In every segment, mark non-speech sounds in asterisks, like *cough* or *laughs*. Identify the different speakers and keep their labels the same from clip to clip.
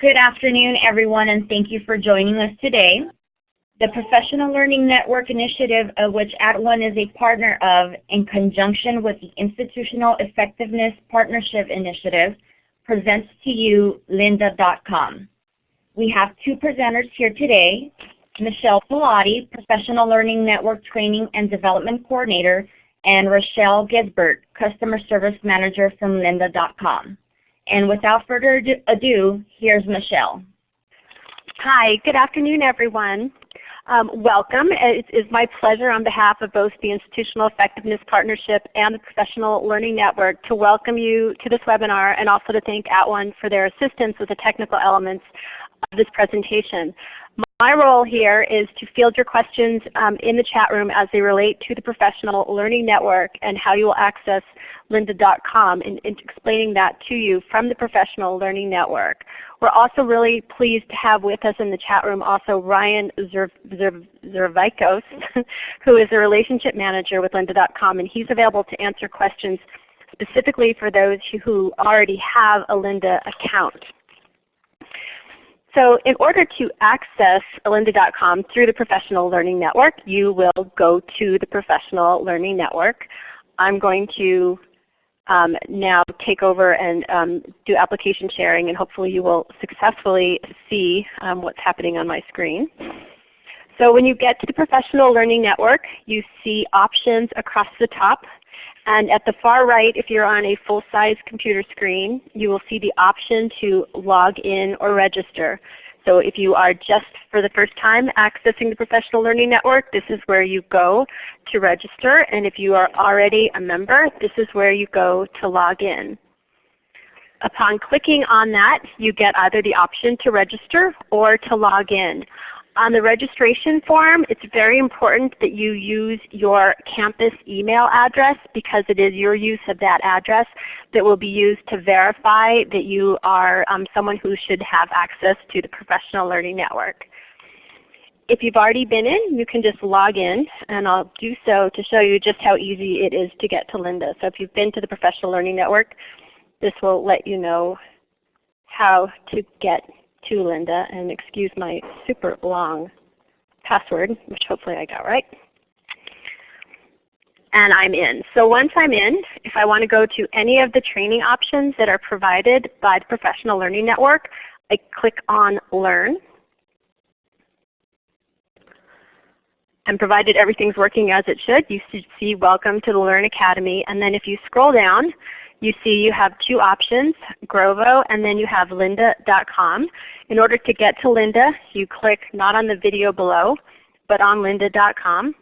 Speaker 1: Good afternoon, everyone, and thank you for joining us today. The Professional Learning Network Initiative, of which @ONE is a partner of, in conjunction with the Institutional Effectiveness Partnership Initiative, presents to you lynda.com. We have two presenters here today, Michelle Pilati, Professional Learning Network Training and Development Coordinator, and Rochelle Gisbert, Customer Service Manager from lynda.com. And without further ado, here's Michelle.
Speaker 2: Hi, good afternoon everyone. Um, welcome. It is my pleasure on behalf of both the Institutional Effectiveness Partnership and the Professional Learning Network to welcome you to this webinar and also to thank @ONE for their assistance with the technical elements of this presentation. My role here is to field your questions um, in the chat room as they relate to the Professional Learning Network and how you will access lynda.com and, explaining that to you from the Professional Learning Network. We're also really pleased to have with us in the chat room also Ryan Zervikos, *laughs* who is a Relationship Manager with lynda.com and he's available to answer questions specifically for those who already have a Lynda account. So in order to access lynda.com through the Professional Learning Network, you will go to the Professional Learning Network. I'm going to um, now take over and um, do application sharing and hopefully you will successfully see um, what's happening on my screen. So when you get to the Professional Learning Network, you see options across the top and at the far right, if you're on a full-size computer screen, you will see the option to log in or register. So if you are just for the first time accessing the Professional Learning Network, this is where you go to register. And if you are already a member, this is where you go to log in. Upon clicking on that, you get either the option to register or to log in. On the registration form, it's very important that you use your campus email address because it is your use of that address that will be used to verify that you are um, someone who should have access to the Professional Learning Network. If you've already been in, you can just log in, and I'll do so to show you just how easy it is to get to Lynda. So if you've been to the Professional Learning Network, this will let you know how to get to Lynda, and excuse my super long password, which hopefully I got right. And I'm in. So once I'm in, if I want to go to any of the training options that are provided by the Professional Learning Network, I click on Learn. And provided everything's working as it should, you should see Welcome to the Learn Academy. And then if you scroll down, you see you have two options, Grovo and then you have lynda.com. In order to get to Lynda, you click not on the video below, but on lynda.com.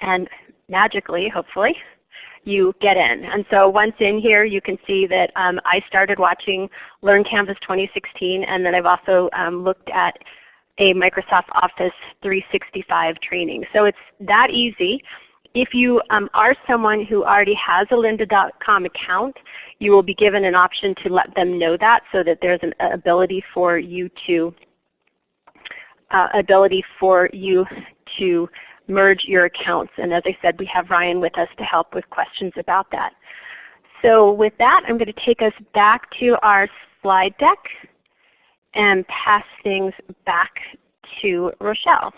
Speaker 2: And magically, hopefully, you get in. And so once in here, you can see that um, I started watching Learn Canvas 2016, and then I've also um, looked at a Microsoft Office 365 training. So it's that easy. If you um, are someone who already has a lynda.com account, you will be given an option to let them know that so that there's an ability for you to uh, ability for you to merge your accounts. And as I said, we have Ryan with us to help with questions about that. So with that, I'm going to take us back to our slide deck and pass things back to Rochelle.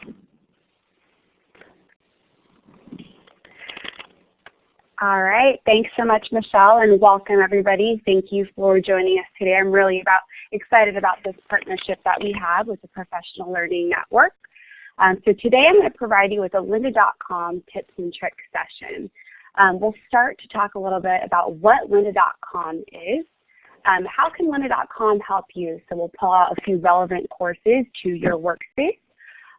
Speaker 3: All right. Thanks so much, Michelle, and welcome everybody. Thank you for joining us today. I'm really about, excited about this partnership that we have with the Professional Learning Network. Um, so today I'm going to provide you with a lynda.com tips and tricks session. Um, we'll start to talk a little bit about what lynda.com is. Um, how can lynda.com help you? So we'll pull out a few relevant courses to your workspace.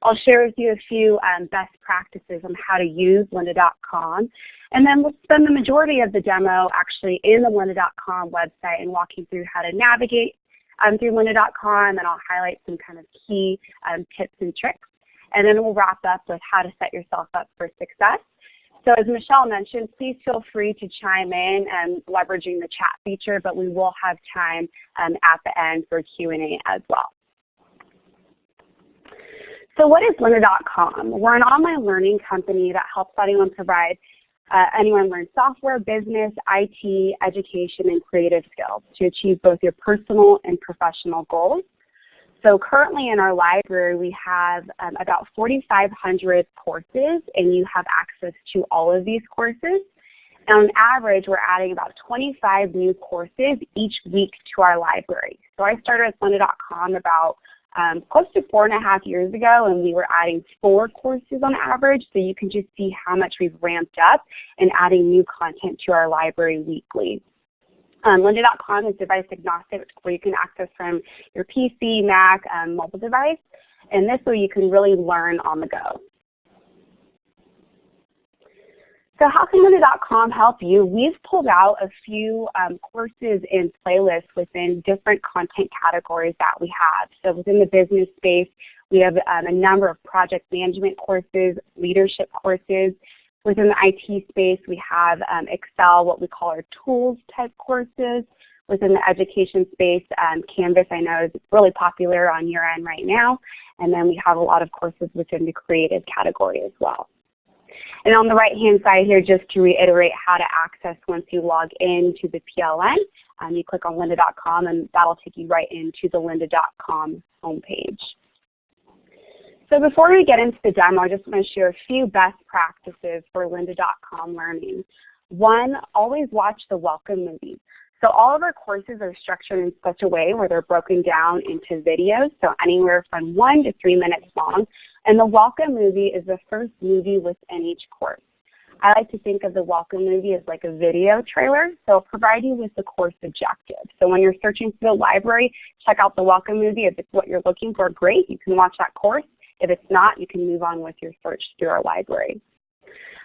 Speaker 3: I'll share with you a few um, best practices on how to use lynda.com. And then we'll spend the majority of the demo actually in the lynda.com website and walk you through how to navigate um, through lynda.com and I'll highlight some kind of key um, tips and tricks. And then we'll wrap up with how to set yourself up for success. So as Michelle mentioned, please feel free to chime in and leveraging the chat feature, but we will have time um, at the end for Q&A as well. So what is Lynda.com? We're an online learning company that helps anyone provide Uh, anyone learn software, business, IT, education, and creative skills to achieve both your personal and professional goals. So currently in our library we have um, about 4,500 courses and you have access to all of these courses. And on average we're adding about 25 new courses each week to our library. So I started at lynda.com about um, close to four and a half years ago and we were adding four courses on average so you can just see how much we've ramped up and adding new content to our library weekly. Um, lynda.com is device agnostic where you can access from your PC, Mac, um, mobile device and this way you can really learn on the go. So how can lynda.com help you? We've pulled out a few um, courses and playlists within different content categories that we have. So within the business space, we have um, a number of project management courses, leadership courses. Within the IT space, we have um, Excel, what we call our tools type courses. Within the education space, um, Canvas I know is really popular on your end right now. And then we have a lot of courses within the creative category as well. And on the right-hand side here, just to reiterate how to access once you log into the PLN, um, you click on lynda.com and that'll take you right into the lynda.com homepage. So before we get into the demo, I just want to share a few best practices for lynda.com learning. One, always watch the welcome movie. So all of our courses are structured in such a way where they're broken down into videos, so anywhere from one to three minutes long. And the welcome movie is the first movie within each course. I like to think of the welcome movie as like a video trailer, so provide you with the course objective. So when you're searching for the library, check out the welcome movie. If it's what you're looking for, great, you can watch that course. If it's not, you can move on with your search through our library.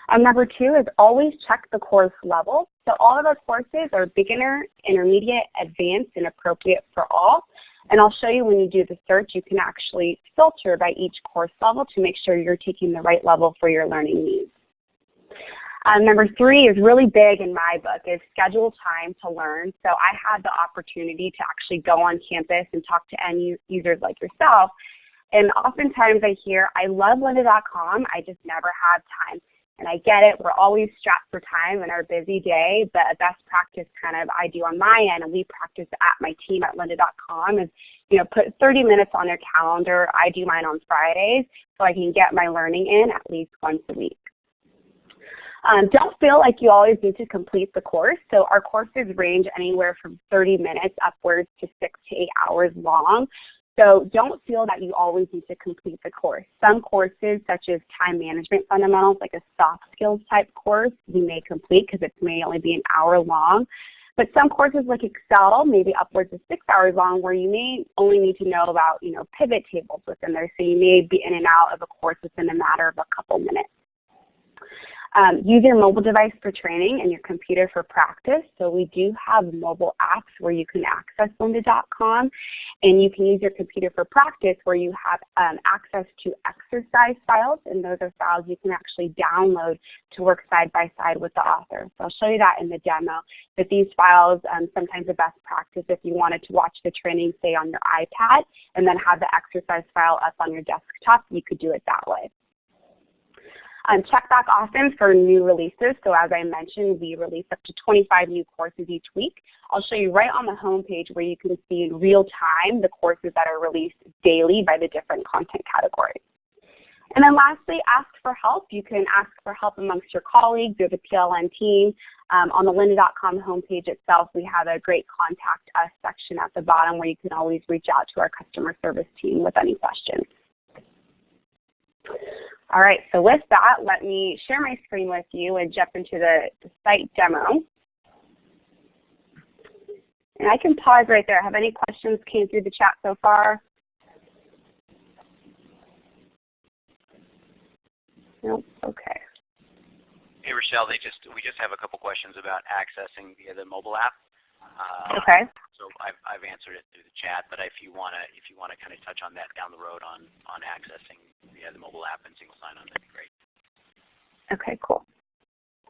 Speaker 3: Um, number two is always check the course level. So all of our courses are beginner, intermediate, advanced, and appropriate for all. And I'll show you when you do the search, you can actually filter by each course level to make sure you're taking the right level for your learning needs. Um, number three is really big in my book is schedule time to learn. So I had the opportunity to actually go on campus and talk to end users like yourself. And oftentimes I hear, I love lynda.com, I just never have time. And I get it, we're always strapped for time in our busy day, but a best practice kind of I do on my end and we practice at my team at lynda.com is, you know, put 30 minutes on their calendar. I do mine on Fridays so I can get my learning in at least once a week. Um, don't feel like you always need to complete the course. So our courses range anywhere from 30 minutes upwards to six to eight hours long. So don't feel that you always need to complete the course. Some courses such as time management fundamentals, like a soft skills type course, you may complete because it may only be an hour long. But some courses like Excel, maybe upwards of six hours long, where you may only need to know about you know, pivot tables within there. So you may be in and out of a course within a matter of a couple minutes. Um, use your mobile device for training and your computer for practice. So we do have mobile apps where you can access lynda.com and you can use your computer for practice where you have um, access to exercise files and those are files you can actually download to work side by side with the author. So I'll show you that in the demo. But these files, um, sometimes the best practice if you wanted to watch the training say on your iPad and then have the exercise file up on your desktop, you could do it that way. Um, check back often for new releases. So as I mentioned, we release up to 25 new courses each week. I'll show you right on the home page where you can see in real time the courses that are released daily by the different content categories. And then lastly, ask for help. You can ask for help amongst your colleagues or the PLN team. Um, on the lynda.com homepage itself, we have a great contact us section at the bottom where you can always reach out to our customer service team with any questions. All right, so with that, let me share my screen with you and jump into the, the site demo. And I can pause right there. Have any questions came through the chat so far? Nope, okay.
Speaker 4: Hey Rochelle, they just we just have a couple questions about accessing via the mobile app.
Speaker 3: Uh, okay.
Speaker 4: So I've, I've answered it through the chat, but if you want to if you want to kind of touch on that down the road on on accessing the mobile app and single sign-on, that'd be great.
Speaker 3: Okay, cool.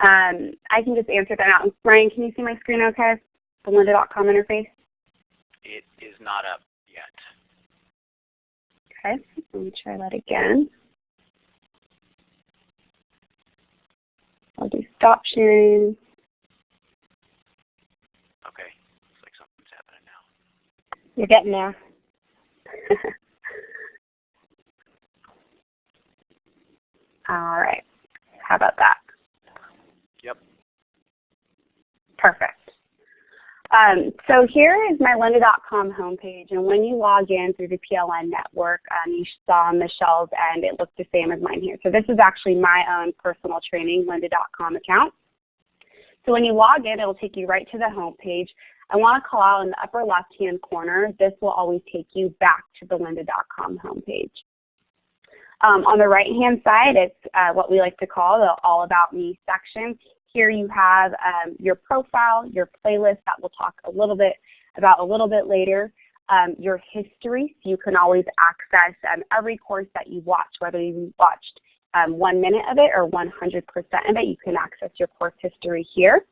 Speaker 3: Um, I can just answer that out. Ryan, can you see my screen okay? The lynda.com interface?
Speaker 4: It is not up yet.
Speaker 3: Okay, let me try that again. I'll do stop sharing. You're getting there. *laughs* All right. How about that?
Speaker 4: Yep.
Speaker 3: Perfect. Um, so here is my lynda.com homepage, and when you log in through the PLN network, um, you saw Michelle's and it looked the same as mine here. So this is actually my own personal training lynda.com account. So when you log in, it'll take you right to the homepage. I want to call out in the upper left-hand corner, this will always take you back to the lynda.com homepage. Um, on the right-hand side, it's uh, what we like to call the All About Me section. Here you have um, your profile, your playlist that we'll talk a little bit about a little bit later, um, your history, so you can always access um, every course that you watch, whether you watched um, one minute of it or 100% of it, you can access your course history here.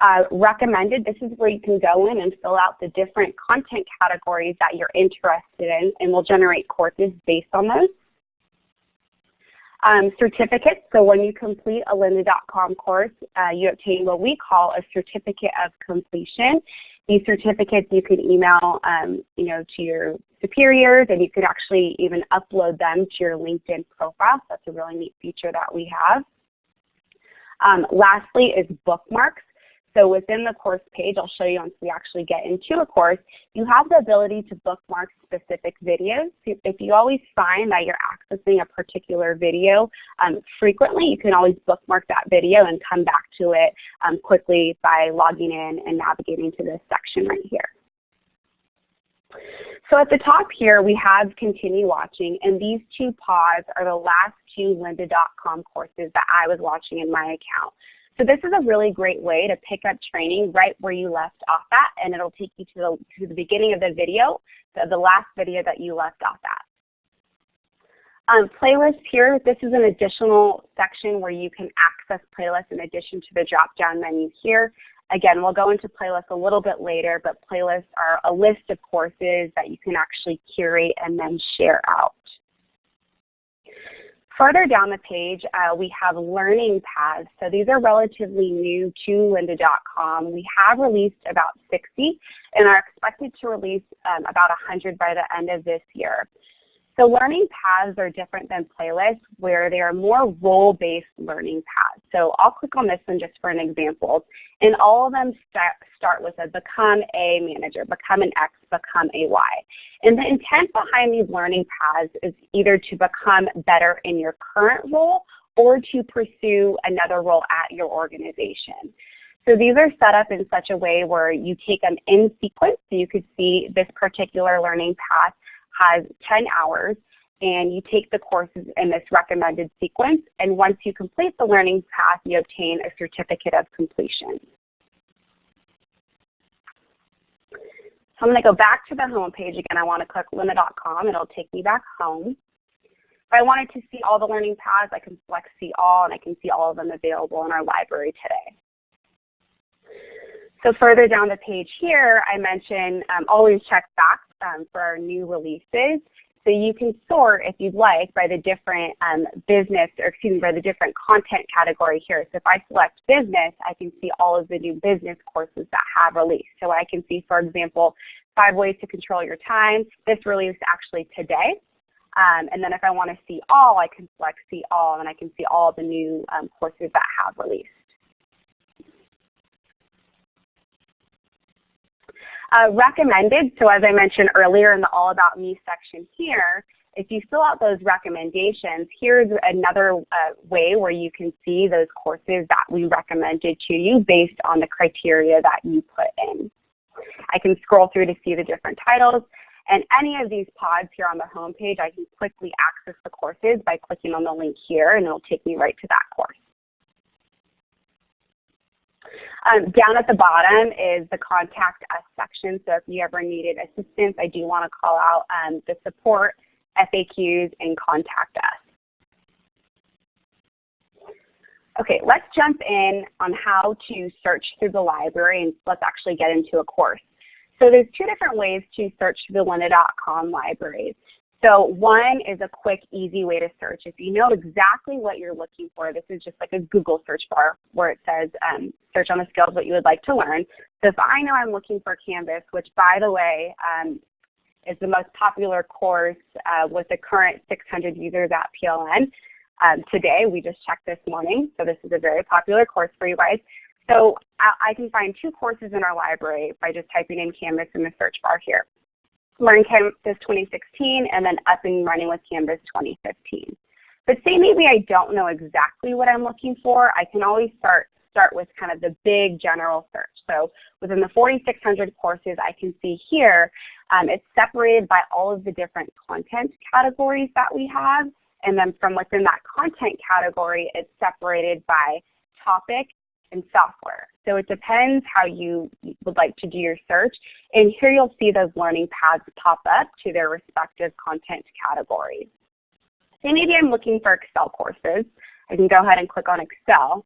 Speaker 3: Uh, recommended, this is where you can go in and fill out the different content categories that you're interested in and we'll generate courses based on those. Um, certificates, so when you complete a lynda.com course, uh, you obtain what we call a certificate of completion. These certificates you can email um, you know, to your superiors and you could actually even upload them to your LinkedIn profile. So that's a really neat feature that we have. Um, lastly is bookmarks. So within the course page, I'll show you once we actually get into a course, you have the ability to bookmark specific videos. If you always find that you're accessing a particular video um, frequently, you can always bookmark that video and come back to it um, quickly by logging in and navigating to this section right here. So at the top here, we have continue watching, and these two pods are the last two lynda.com courses that I was watching in my account. So this is a really great way to pick up training right where you left off at, and it'll take you to the, to the beginning of the video, the, the last video that you left off at. Um, playlists here, this is an additional section where you can access playlists in addition to the drop-down menu here. Again, we'll go into playlists a little bit later, but playlists are a list of courses that you can actually curate and then share out. Further down the page, uh, we have learning paths. So these are relatively new to lynda.com. We have released about 60 and are expected to release um, about 100 by the end of this year. So learning paths are different than playlists where they are more role-based learning paths. So I'll click on this one just for an example. And all of them start, start with a become a manager, become an X, become a Y. And the intent behind these learning paths is either to become better in your current role or to pursue another role at your organization. So these are set up in such a way where you take them in sequence. So you could see this particular learning path has 10 hours and you take the courses in this recommended sequence and once you complete the learning path you obtain a certificate of completion. So I'm going to go back to the home page again. I want to click lynda.com. It'll take me back home. If I wanted to see all the learning paths, I can select see all and I can see all of them available in our library today. So further down the page here, I mentioned um, always check back um, for our new releases. So you can sort, if you'd like, by the different um, business, or excuse me, by the different content category here. So if I select business, I can see all of the new business courses that have released. So I can see, for example, five ways to control your time. This released actually today. Um, and then if I want to see all, I can select see all, and I can see all the new um, courses that have released. Uh, recommended, so as I mentioned earlier in the All About Me section here, if you fill out those recommendations, here's another uh, way where you can see those courses that we recommended to you based on the criteria that you put in. I can scroll through to see the different titles. And any of these pods here on the home page, I can quickly access the courses by clicking on the link here, and it'll take me right to that course. Um, down at the bottom is the contact us section. So if you ever needed assistance, I do want to call out um, the support, FAQs, and contact us. Okay, let's jump in on how to search through the library and let's actually get into a course. So there's two different ways to search through the lynda.com libraries. So one is a quick, easy way to search. If you know exactly what you're looking for, this is just like a Google search bar where it says um, search on the skills what you would like to learn. So if I know I'm looking for Canvas, which by the way um, is the most popular course uh, with the current 600 users at PLN, um, today we just checked this morning, so this is a very popular course for you guys. So I, I can find two courses in our library by just typing in Canvas in the search bar here. Learn Canvas 2016, and then Up and Running with Canvas 2015. But say maybe I don't know exactly what I'm looking for, I can always start start with kind of the big general search. So within the 4,600 courses I can see here, um, it's separated by all of the different content categories that we have. And then from within that content category, it's separated by topic and software. So it depends how you would like to do your search. And here you'll see those learning paths pop up to their respective content categories. Say maybe I'm looking for Excel courses. I can go ahead and click on Excel.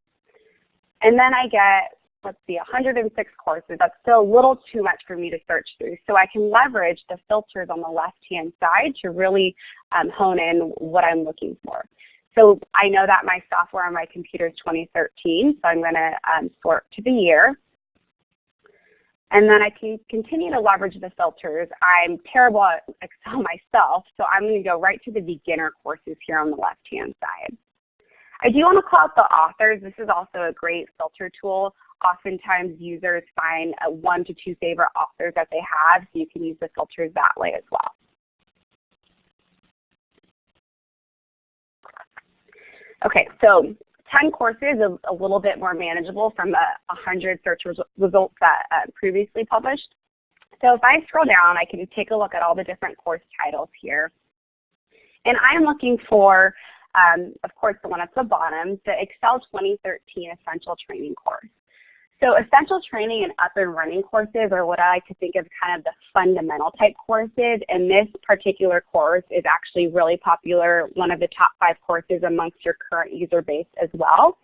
Speaker 3: And then I get, let's see, 106 courses. That's still a little too much for me to search through. So I can leverage the filters on the left-hand side to really um, hone in what I'm looking for. So I know that my software on my computer is 2013, so I'm going to um, sort to the year. And then I can continue to leverage the filters. I'm terrible at Excel *laughs* myself, so I'm going to go right to the beginner courses here on the left-hand side. I do want to call out the authors. This is also a great filter tool. Oftentimes users find one to two favorite authors that they have, so you can use the filters that way as well. Okay, so 10 courses is a little bit more manageable from the 100 search res results that uh, previously published. So if I scroll down, I can take a look at all the different course titles here. And I'm looking for, um, of course, the one at the bottom, the Excel 2013 Essential Training course. So essential training and up and running courses are what I like to think of kind of the fundamental type courses. And this particular course is actually really popular, one of the top five courses amongst your current user base as well.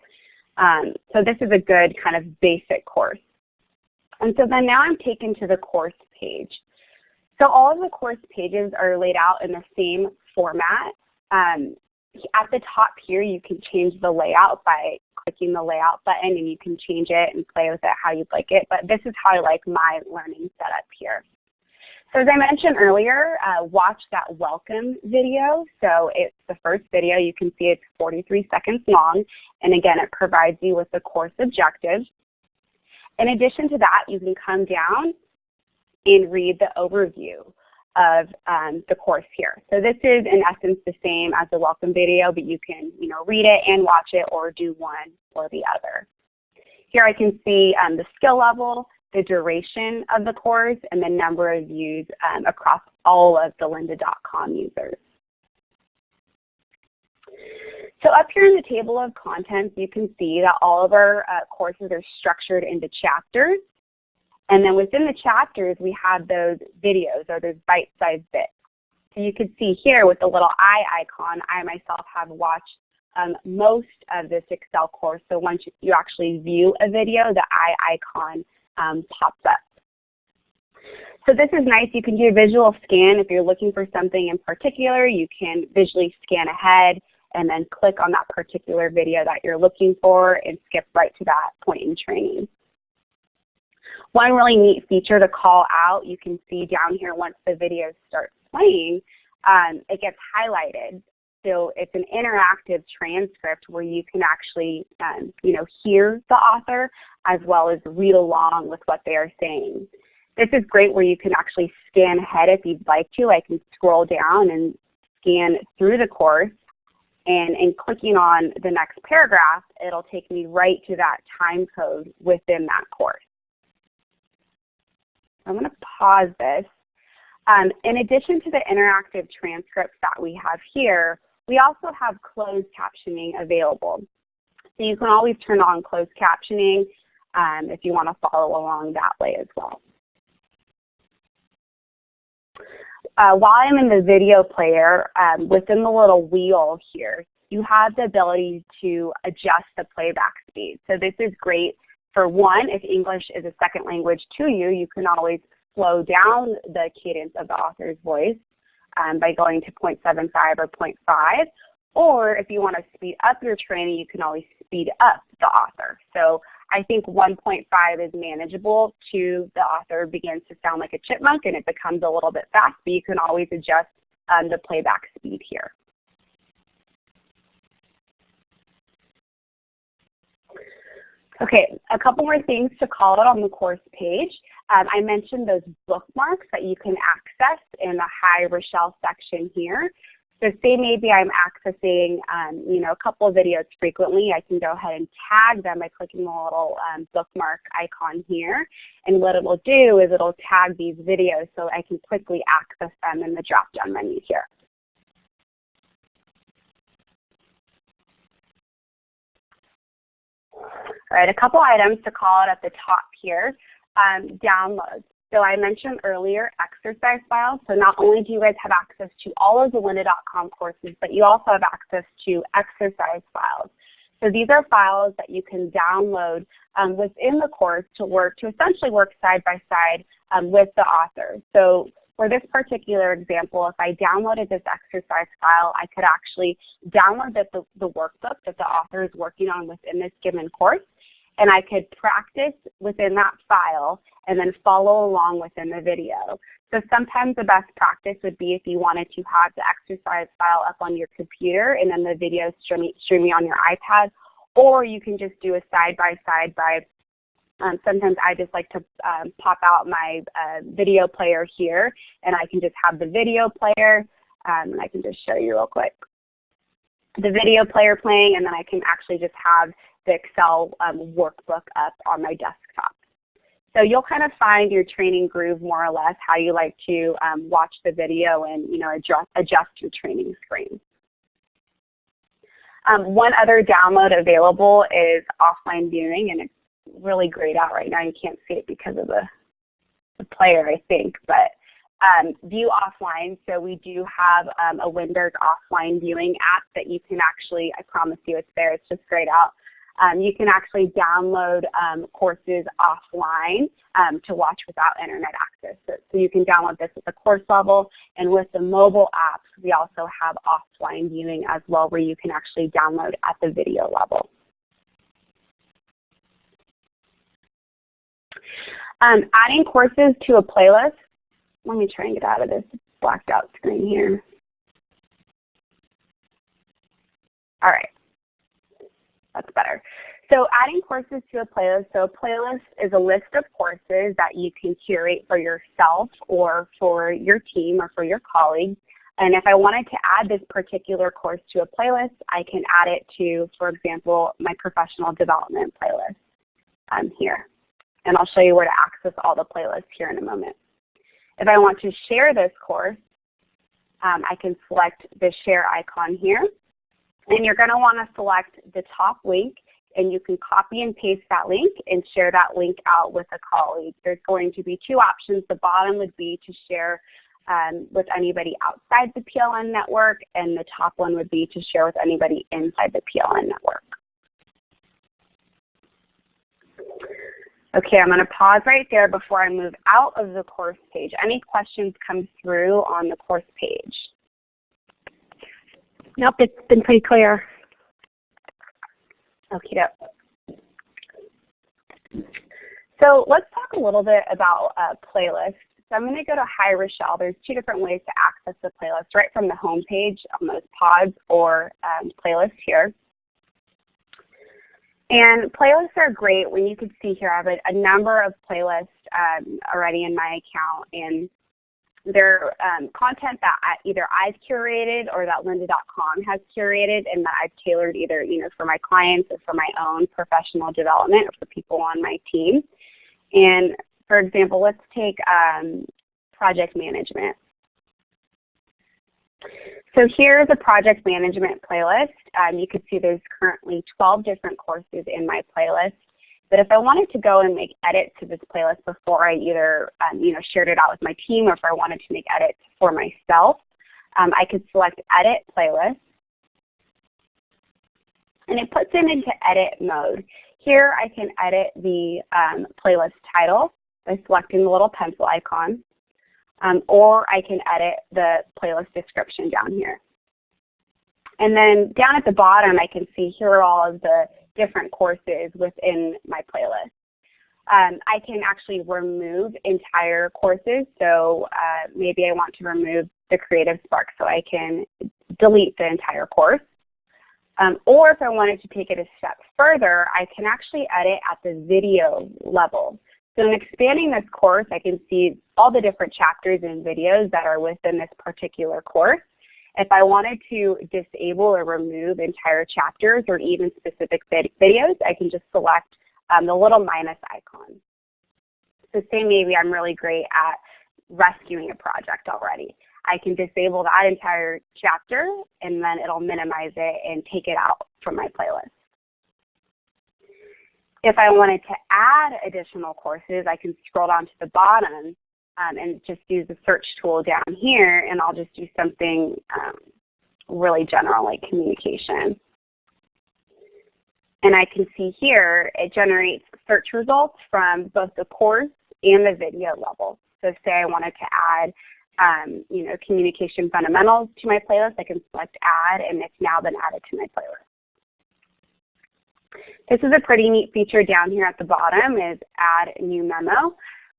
Speaker 3: Um, so this is a good kind of basic course. And so then now I'm taken to the course page. So all of the course pages are laid out in the same format. Um, at the top here, you can change the layout by clicking the layout button and you can change it and play with it how you'd like it. But this is how I like my learning setup here. So as I mentioned earlier, uh, watch that welcome video. So it's the first video. You can see it's 43 seconds long. And again, it provides you with the course objectives. In addition to that, you can come down and read the overview of um, the course here. So this is in essence the same as the welcome video, but you can you know, read it and watch it or do one or the other. Here I can see um, the skill level, the duration of the course, and the number of views um, across all of the lynda.com users. So up here in the table of contents, you can see that all of our uh, courses are structured into chapters. And then within the chapters, we have those videos or those bite-sized bits. So you can see here with the little eye icon, I myself have watched um, most of this Excel course. So once you actually view a video, the eye icon um, pops up. So this is nice. You can do a visual scan. If you're looking for something in particular, you can visually scan ahead and then click on that particular video that you're looking for and skip right to that point in training. One really neat feature to call out, you can see down here once the video starts playing, um, it gets highlighted. So it's an interactive transcript where you can actually um, you know, hear the author as well as read along with what they are saying. This is great where you can actually scan ahead if you'd like to. I can scroll down and scan through the course and in clicking on the next paragraph, it'll take me right to that time code within that course. I'm going to pause this. Um, in addition to the interactive transcripts that we have here, we also have closed captioning available. So you can always turn on closed captioning um, if you want to follow along that way as well. Uh, while I'm in the video player, um, within the little wheel here, you have the ability to adjust the playback speed. So this is great for one, if English is a second language to you, you can always slow down the cadence of the author's voice. um, by going to 0.75 or 0.5. Or if you want to speed up your training, you can always speed up the author. So I think 1.5 is manageable to the author begins to sound like a chipmunk and it becomes a little bit fast, but you can always adjust um, the playback speed here. Okay, a couple more things to call out on the course page. Um, I mentioned those bookmarks that you can access in the Hi Rochelle section here. So say maybe I'm accessing um, you know, a couple of videos frequently, I can go ahead and tag them by clicking the little um, bookmark icon here. And what it will do is it will tag these videos so I can quickly access them in the drop-down menu here. All right, a couple items to call out at the top here. Um, downloads. So I mentioned earlier exercise files. So not only do you guys have access to all of the lynda.com courses, but you also have access to exercise files. So these are files that you can download um, within the course to work to essentially work side by side um, with the author. So for this particular example, if I downloaded this exercise file, I could actually download the, the, the workbook that the author is working on within this given course and I could practice within that file and then follow along within the video. So sometimes the best practice would be if you wanted to have the exercise file up on your computer and then the video streaming, streaming on your iPad, or you can just do a side-by-side -by, -side by um, sometimes I just like to um, pop out my uh, video player here and I can just have the video player um, and I can just show you real quick. The video player playing and then I can actually just have the Excel um, workbook up on my desktop. So you'll kind of find your training groove more or less how you like to um, watch the video and you know adjust, adjust your training screen. Um, one other download available is offline viewing and it's really grayed out right now. You can't see it because of the, the player I think. But um, view offline. So we do have um, a Windows offline viewing app that you can actually, I promise you it's there, it's just grayed out. Um, you can actually download um, courses offline um, to watch without internet access. So, so, you can download this at the course level. And with the mobile apps, we also have offline viewing as well where you can actually download at the video level. Um, adding courses to a playlist. Let me try and get out of this blacked out screen here. All right. That's better. So adding courses to a playlist. So a playlist is a list of courses that you can curate for yourself or for your team or for your colleagues. And if I wanted to add this particular course to a playlist, I can add it to, for example, my professional development playlist um, here. And I'll show you where to access all the playlists here in a moment. If I want to share this course, um, I can select the share icon here. And you're going to want to select the top link and you can copy and paste that link and share that link out with a colleague. There's going to be two options. The bottom would be to share um, with anybody outside the PLN network and the top one would be to share with anybody inside the PLN network. Okay, I'm going to pause right there before I move out of the course page. Any questions come through on the course page?
Speaker 2: Nope, it's been pretty clear.
Speaker 3: Okay. So let's talk a little bit about uh, playlists. So I'm going to go to Hi Rochelle. There's two different ways to access the playlist, right from the home page on those pods or um, playlists here. And playlists are great when you can see here I have a, number of playlists um, already in my account and they're um, content that I, either I've curated or that lynda.com has curated and that I've tailored either you know, for my clients or for my own professional development or for people on my team. And for example, let's take um, project management. So here's a project management playlist. Um, you can see there's currently 12 different courses in my playlist. But if I wanted to go and make edits to this playlist before I either um, you know, shared it out with my team or if I wanted to make edits for myself, um, I could select Edit Playlist. And it puts them into edit mode. Here I can edit the um, playlist title by selecting the little pencil icon. Um, or I can edit the playlist description down here. And then down at the bottom, I can see here are all of the different courses within my playlist. Um, I can actually remove entire courses. So uh, maybe I want to remove the Creative Spark so I can delete the entire course. Um, or if I wanted to take it a step further, I can actually edit at the video level. So in expanding this course, I can see all the different chapters and videos that are within this particular course. If I wanted to disable or remove entire chapters or even specific vid videos, I can just select um, the little minus icon. So say maybe I'm really great at rescuing a project already. I can disable that entire chapter and then it'll minimize it and take it out from my playlist. If I wanted to add additional courses, I can scroll down to the bottom um, and just use the search tool down here and I'll just do something um, really general like communication. And I can see here it generates search results from both the course and the video level. So say I wanted to add um, you know, communication fundamentals to my playlist, I can select add and it's now been added to my playlist. This is a pretty neat feature down here at the bottom is add new memo.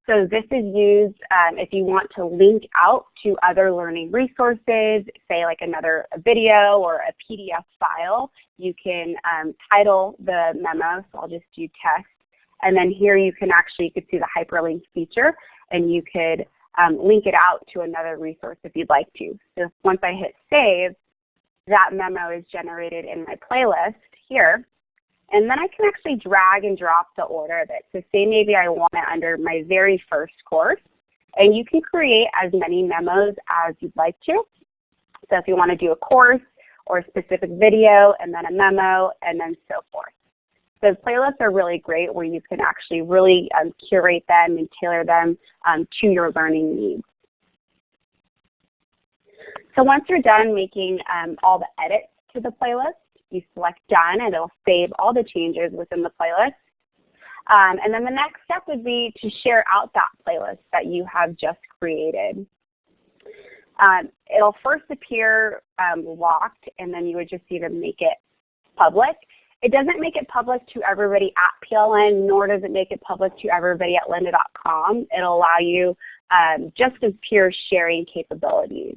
Speaker 3: So this is used um, if you want to link out to other learning resources, say like another video or a PDF file. You can um, title the memo, so I'll just do test. And then here you can actually, you could see the hyperlink feature and you could um, link it out to another resource if you'd like to. So once I hit save, that memo is generated in my playlist here. And then I can actually drag and drop the order of it. So say maybe I want it under my very first course. And you can create as many memos as you'd like to. So if you want to do a course or a specific video and then a memo and then so forth. So playlists are really great where you can actually really um, curate them and tailor them um, to your learning needs. So once you're done making um, all the edits to the playlist, you select done and it'll save all the changes within the playlist. Um, and then the next step would be to share out that playlist that you have just created. Um, it'll first appear um, locked and then you would just either make it public. It doesn't make it public to everybody at PLN, nor does it make it public to everybody at lynda.com. It'll allow you um, just as pure sharing capabilities.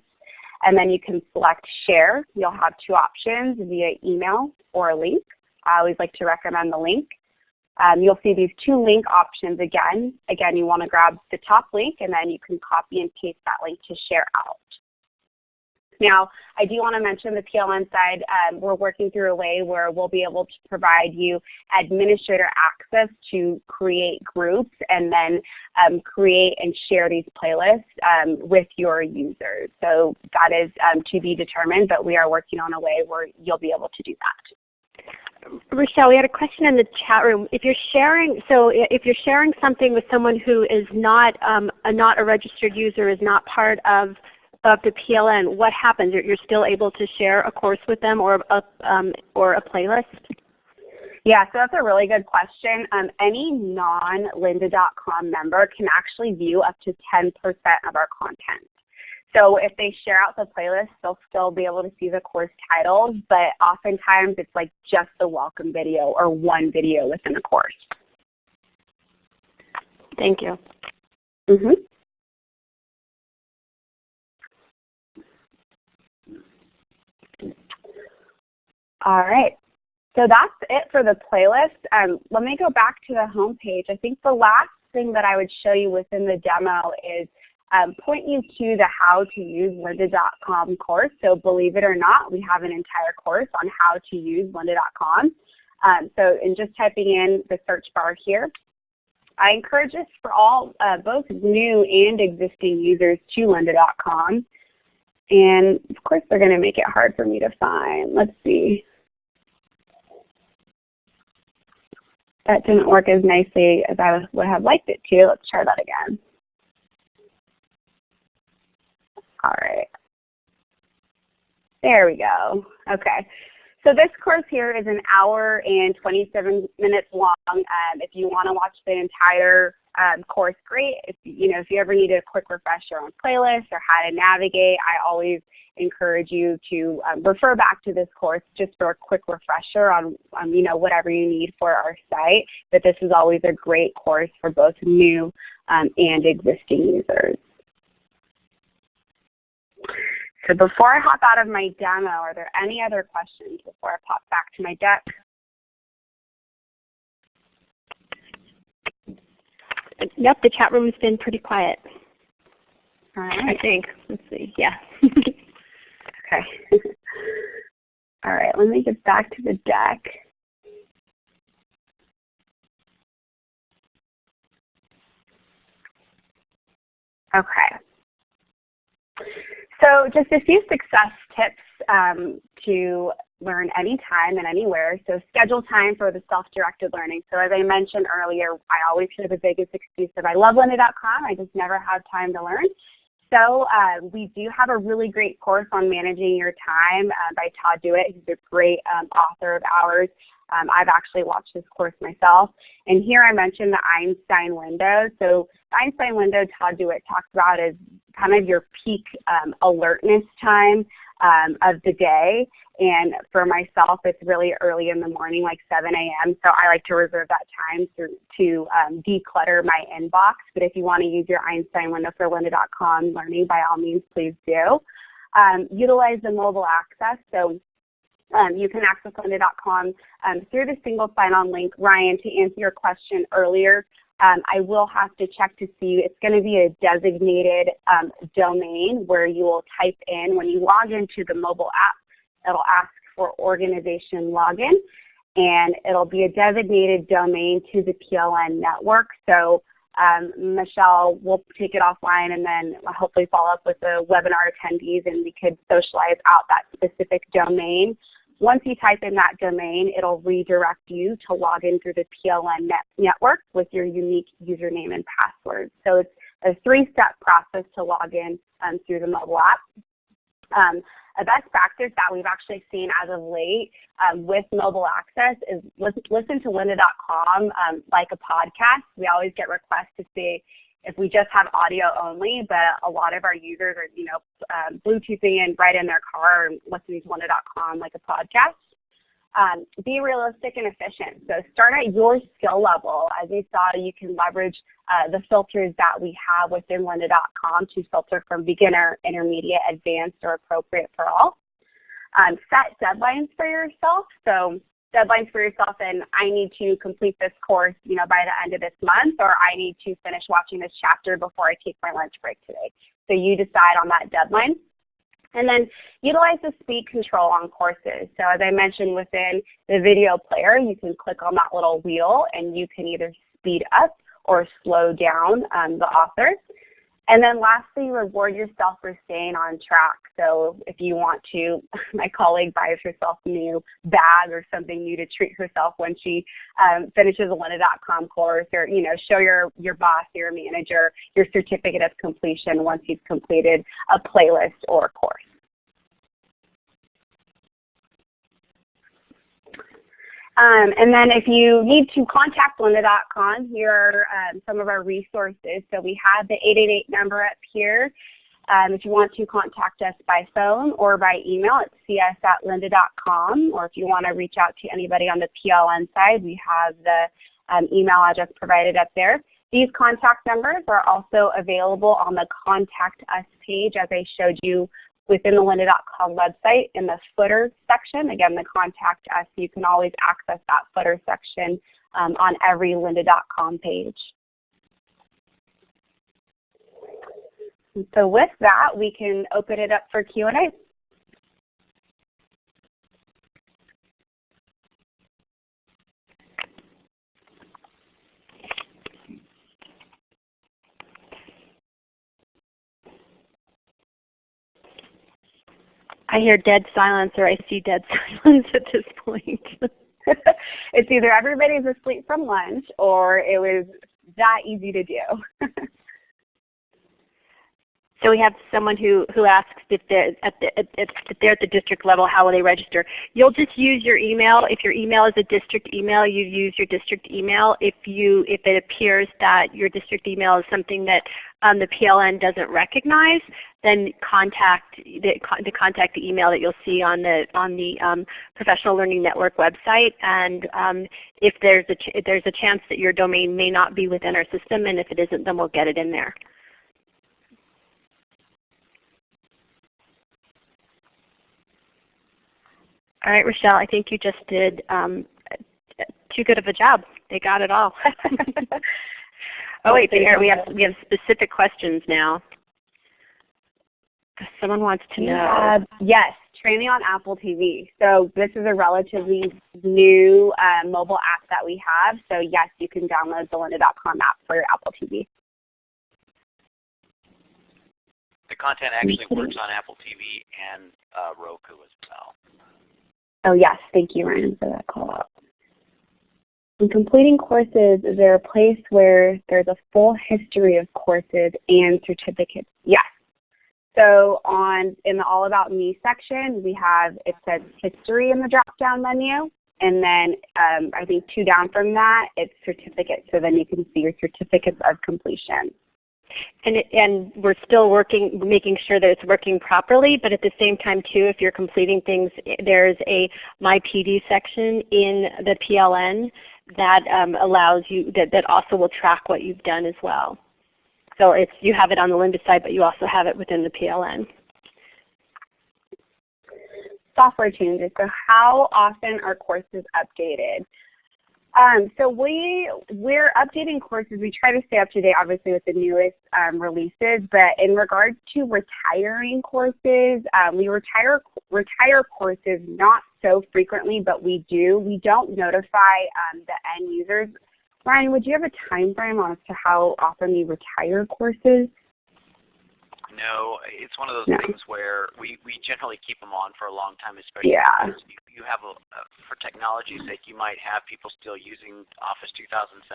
Speaker 3: And then you can select share. You'll have two options via email or a link. I always like to recommend the link. Um, you'll see these two link options again. Again, you want to grab the top link and then you can copy and paste that link to share out. Now, I do want to mention the PLN side, um, we're working through a way where we'll be able to provide you administrator access to create groups and then um, create and share these playlists um, with your users. So that is um, to be determined, but we are working on a way where you'll be able to do that.
Speaker 2: Rochelle, we had a question in the chat room. If you're sharing, so if you're sharing something with someone who is not um, a, not a registered user, is not part of of the PLN, what happens? You're, you're still able to share a course with them or a, um, or a playlist?
Speaker 3: Yeah, so that's a really good question. Um, any non-lynda.com member can actually view up to 10% of our content. So if they share out the playlist, they'll still be able to see the course titles, but oftentimes it's like just the welcome video or one video within the course.
Speaker 2: Thank you.
Speaker 3: Mm -hmm. All right. So that's it for the playlist. Um, let me go back to the home page. I think the last thing that I would show you within the demo is um, point you to the how to use lynda.com course. So believe it or not, we have an entire course on how to use lynda.com. Um, so in just typing in the search bar here, I encourage this for all, uh, both new and existing users to lynda.com. And of course they're going to make it hard for me to find. Let's see. That didn't work as nicely as I would have liked it to. Let's try that again. All right. There we go. Okay. So this course here is an hour and 27 minutes long. Um, if you want to watch the entire um, course great. If you know if you ever need a quick refresher on playlists or how to navigate, I always encourage you to um, refer back to this course just for a quick refresher on um, you know whatever you need for our site. But this is always a great course for both new um, and existing users. So before I hop out of my demo, are there any other questions before I pop back to my deck?
Speaker 2: Yep, the chat room's been pretty quiet.
Speaker 3: All
Speaker 2: I think. Let's see. Yeah. *laughs*
Speaker 3: Okay. All right, let me get back to the deck. Okay. So just a few success tips um, to learn anytime and anywhere. So schedule time for the self-directed learning. So as I mentioned earlier, I always hear the biggest excuse of I love lynda.com, I just never have time to learn. So uh, we do have a really great course on managing your time uh, by Todd Dewett. who's a great um, author of ours. Um, I've actually watched this course myself. And here I mentioned the Einstein window. So the Einstein window Todd Dewett talks about is kind of your peak um, alertness time um, of the day. And for myself, it's really early in the morning, like 7 a.m. So I like to reserve that time to, to um, declutter my inbox. But if you want to use your Einstein window for lynda.com learning, by all means, please do. Um, utilize the mobile access. So um, you can access lynda.com um, through the single sign-on link. Ryan, to answer your question earlier, um, I will have to check to see, it's going to be a designated um, domain where you will type in, when you log into the mobile app, it'll ask for organization login and it'll be a designated domain to the PLN network. So um, Michelle will take it offline and then hopefully follow up with the webinar attendees and we could socialize out that specific domain. Once you type in that domain, it'll redirect you to log in through the PLN net network with your unique username and password. So it's a three-step process to log in um, through the mobile app. Um, a best practice that we've actually seen as of late um, with mobile access is listen, to lynda.com um, like a podcast. We always get requests to see if we just have audio only, but a lot of our users are, you know, um, Bluetoothing in right in their car and listening to lynda.com like a podcast. Um, be realistic and efficient. So start at your skill level. As you saw, you can leverage uh, the filters that we have within lynda.com to filter from beginner, intermediate, advanced, or appropriate for all. Um, set deadlines for yourself. So deadlines for yourself and I need to complete this course you know, by the end of this month or I need to finish watching this chapter before I take my lunch break today. So you decide on that deadline. And then utilize the speed control on courses. So as I mentioned within the video player, you can click on that little wheel and you can either speed up or slow down um, the author. And then lastly, reward yourself for staying on track. So if you want to, *laughs* my colleague buys herself a new bag or something new to treat herself when she um, finishes a lynda.com course or, you know, show your, your boss, your manager, your certificate of completion once you've completed a playlist or a course. Um, and then if you need to contact lynda.com, here are um, some of our resources. So we have the 888 number up here. Um, if you want to contact us by phone or by email, it's cs at lynda.com. Or if you want to reach out to anybody on the PLN side, we have the um, email address provided up there. These contact numbers are also available on the Contact Us page as I showed you within the lynda.com website in the footer section. Again, the contact us, you can always access that footer section um, on every lynda.com page. So with that, we can open it up for Q&A.
Speaker 2: I hear dead silence or I see dead *laughs* silence at this point. *laughs*
Speaker 3: it's either everybody's asleep from lunch or it was that easy to do. *laughs*
Speaker 2: So we have someone who, who asks if they're, at the, if they're at the district level, how will they register? You'll just use your email. If your email is a district email, you use your district email. If, you, if it appears that your district email is something that um, the PLN doesn't recognize, then contact the, the, contact the email that you'll see on the, on the um, Professional Learning Network website. And um, if, there's a if there's a chance that your domain may not be within our system, and if it isn't, then we'll get it in there. All right, Rochelle, I think you just did um, too good of a job. They got it all. *laughs* oh wait, here we have we have specific questions now. Someone wants to know.
Speaker 3: Uh, yes, training on Apple TV. So this is a relatively new uh, mobile app that we have. So yes, you can download the lynda.com app for your Apple TV.
Speaker 4: The content actually works on Apple TV and uh, Roku as well.
Speaker 3: Oh yes, thank you Ryan for that call out. In completing courses, is there a place where there's a full history of courses and certificates? Yes. So on in the All About Me section, we have, it says history in the drop-down menu. And then um, I think two down from that, it's certificates. So then you can see your certificates of completion.
Speaker 2: And, it, and we're still working, making sure that it's working properly, but at the same time too, if you're completing things, there's a My PD section in the PLN that um, allows you, that, that also will track what you've done as well. So it's, you have it on the Lynda side, but you also have it within the PLN.
Speaker 3: Software changes. So how often are courses updated? Um, so we, we're updating courses. We try to stay up to date obviously with the newest um, releases, but in regards to retiring courses, um, we retire, retire courses not so frequently, but we do. We don't notify um, the end users. Ryan, would you have a time frame as to how often we retire courses?
Speaker 4: No, it's one of those no. things where we, we generally keep them on for a long time, especially
Speaker 3: yeah.
Speaker 4: because you, you have, a, uh, for technology's sake, you might have people still using Office 2007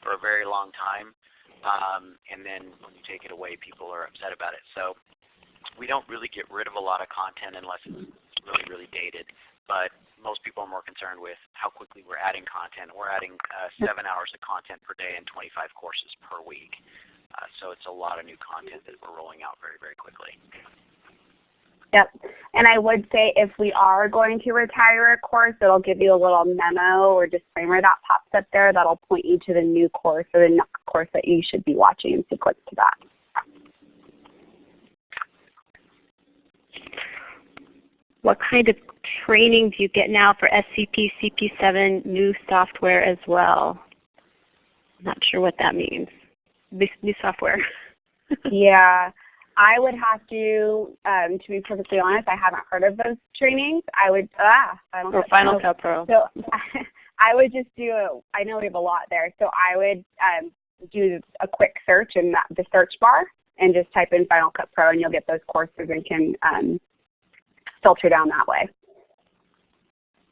Speaker 4: for a very long time. Um, and then when you take it away, people are upset about it. So we don't really get rid of a lot of content unless it's really, really dated. But most people are more concerned with how quickly we're adding content. We're adding uh, 7 hours of content per day and 25 courses per week. Uh, so it's a lot of new content that we're rolling out very, very quickly.
Speaker 3: Yep. And I would say if we are going to retire a course, it'll give you a little memo or disclaimer that pops up there that'll point you to the new course or the next course that you should be watching so click to that.
Speaker 2: What kind of training do you get now for SCP CP7 new software as well? I'm not sure what that means new software? *laughs*
Speaker 3: yeah. I would have to, um, to be perfectly honest, I haven't heard of those trainings. I would, ah,
Speaker 2: Final or Final Cut Pro.
Speaker 3: So *laughs* I would just do, a, I know we have a lot there, so I would um, do a quick search in that, the search bar and just type in Final Cut Pro and you'll get those courses and can um, filter down that way.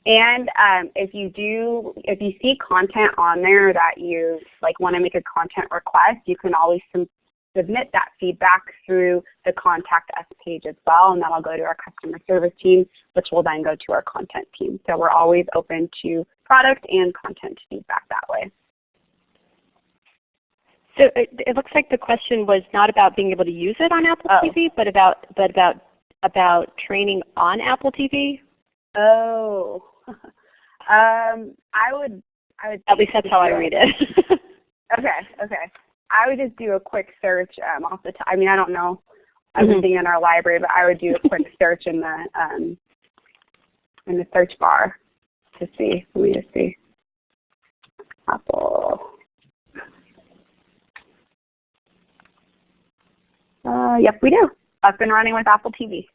Speaker 3: And um, if you do, if you see content on there that you like want to make a content request, you can always submit that feedback through the contact us page as well, and that'll go to our customer service team, which will then go to our content team. So we're always open to product and content feedback that way.
Speaker 2: So it, it looks like the question was not about being able to use it on Apple oh. TV, but about but about about training on Apple TV.
Speaker 3: Oh, *laughs* um, I would, I would.
Speaker 2: At least that's how I read it. *laughs*
Speaker 3: okay, okay. I would just do a quick search um, off the top. I mean, I don't know everything mm-hmm. in our library, but I would do a quick *laughs* search in the um, in the search bar to see. Let me just see. Apple. Uh, yep, we do. Up and running with Apple TV.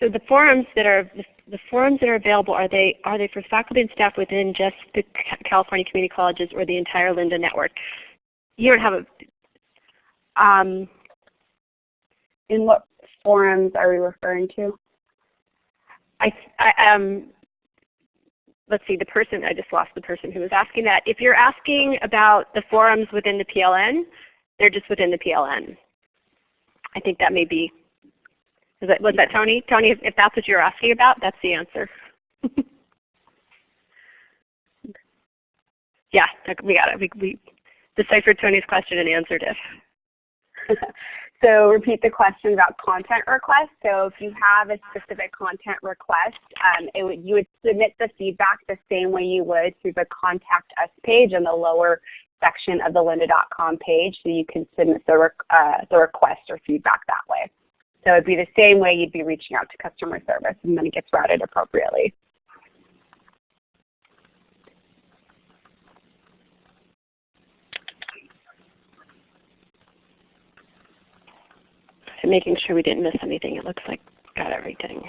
Speaker 2: So the forums that are the forums that are available are they are they for faculty and staff within just the California community colleges or the entire Lynda network? You don't have a. Um,
Speaker 3: in what forums are we referring to?
Speaker 2: I, I um, let's see, the person, I just lost the person who was asking that. If you're asking about the forums within the PLN, they're just within the PLN. I think that may be, is that, was that Tony? Tony, if, if that's what you're asking about, that's the answer. *laughs* yeah, we got it. We, we deciphered Tony's question and answered it. *laughs*
Speaker 3: so repeat the question about content requests. So if you have a specific content request, um, would, you would submit the feedback the same way you would through the Contact Us page in the lower section of the lynda.com page so you can submit the, uh, the request or feedback that way. So it would be the same way you'd be reaching out to customer service and then it gets routed appropriately.
Speaker 2: So making sure we didn't miss anything. It looks like got everything.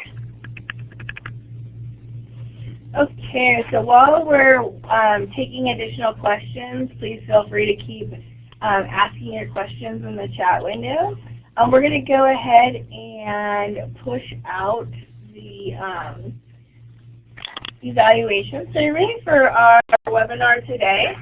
Speaker 1: Okay, so while we're um, taking additional questions, please feel free to keep um, asking your questions in the chat window. Um, we're going to go ahead and push out the um, evaluation survey for our webinar today.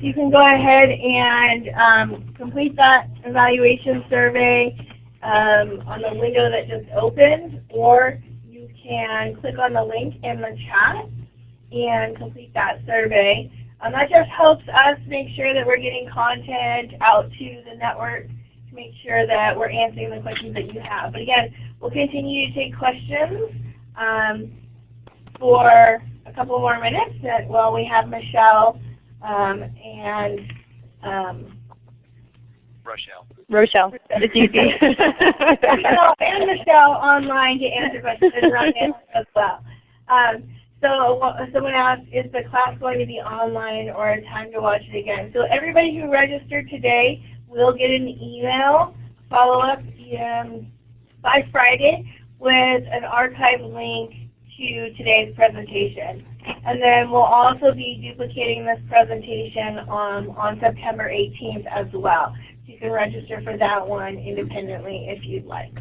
Speaker 1: you can go ahead and um, complete that evaluation survey um, on the window that just opened, or can click on the link in the chat and complete that survey. Um, that just helps us make sure that we're getting content out to the network to make sure that we're answering the questions that you have. But again, we'll continue to take questions um, for a couple more minutes while we have Michelle um, and um,
Speaker 4: Rochelle.
Speaker 2: Rochelle, it's easy. *laughs*
Speaker 1: Rochelle and Michelle online to answer questions as well. Um, so someone asked, is the class going to be online or time to watch it again? So everybody who registered today will get an email follow-up um, by Friday with an archive link to today's presentation. And then we'll also be duplicating this presentation on, on September 18th as well. So you can register for that one independently if you'd like.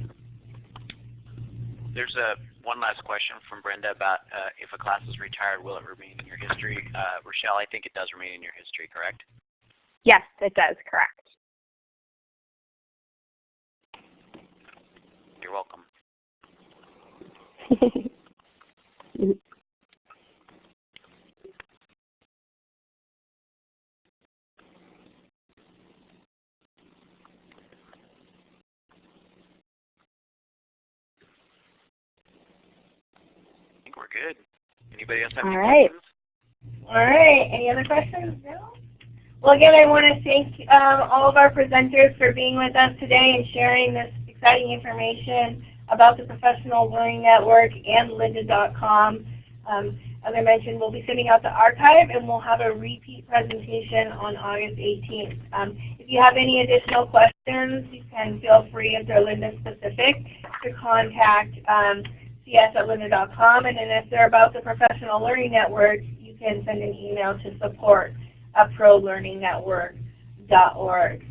Speaker 4: There's a one last question from Brenda about uh, if a class is retired, will it remain in your history? Uh, Rochelle, I think it does remain in your history, correct?
Speaker 3: Yes, it does, correct.
Speaker 4: You're welcome. *laughs* we're good. Anybody else have
Speaker 3: All
Speaker 4: any
Speaker 3: right.
Speaker 4: questions?
Speaker 1: All right. Any other questions? No? Well, again, I want to thank um, all of our presenters for being with us today and sharing this exciting information about the Professional Learning Network and lynda.com. Um, as I mentioned, we'll be sending out the archive and we'll have a repeat presentation on August 18th. Um, if you have any additional questions, you can feel free, if they're Lynda specific, to contact um, cs at lynda.com. And then if they're about the Professional Learning Network, you can send an email to support at prolearningnetwork.org.